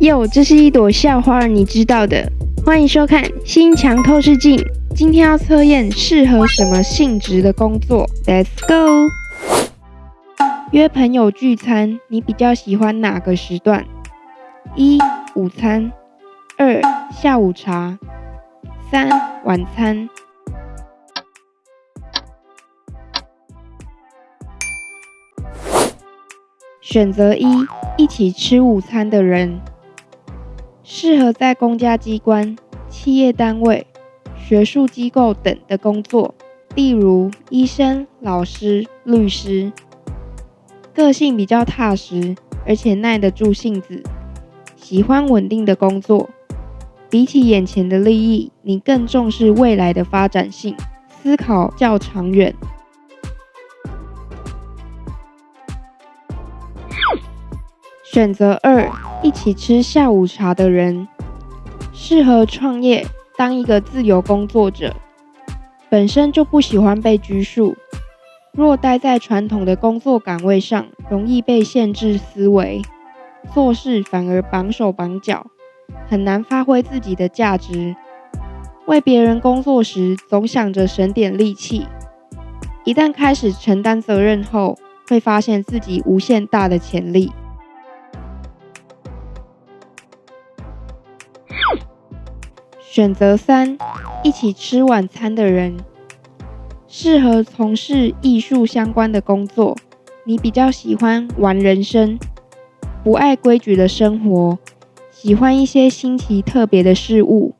哟，这是一朵校花，你知道的。欢迎收看《心墙透视镜》。今天要测验适合什么性质的工作。Let's go。约朋友聚餐，你比较喜欢哪个时段？一、午餐；二、下午茶；三、晚餐。选择一：一起吃午餐的人。适合在公家机关、企业单位、学术机构等的工作，例如医生、老师、律师。个性比较踏实，而且耐得住性子，喜欢稳定的工作。比起眼前的利益，你更重视未来的发展性，思考较长远。选择二。一起吃下午茶的人，适合创业，当一个自由工作者。本身就不喜欢被拘束，若待在传统的工作岗位上，容易被限制思维，做事反而绑手绑脚，很难发挥自己的价值。为别人工作时，总想着省点力气，一旦开始承担责任后，会发现自己无限大的潜力。选择三，一起吃晚餐的人，适合从事艺术相关的工作。你比较喜欢玩人生，不爱规矩的生活，喜欢一些新奇特别的事物，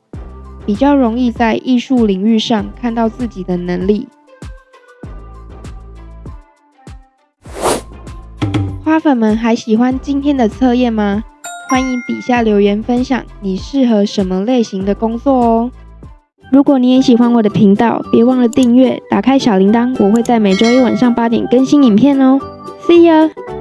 比较容易在艺术领域上看到自己的能力。花粉们还喜欢今天的测验吗？欢迎底下留言分享你适合什么类型的工作哦！如果你也喜欢我的频道，别忘了订阅，打开小铃铛，我会在每周一晚上八点更新影片哦。See you.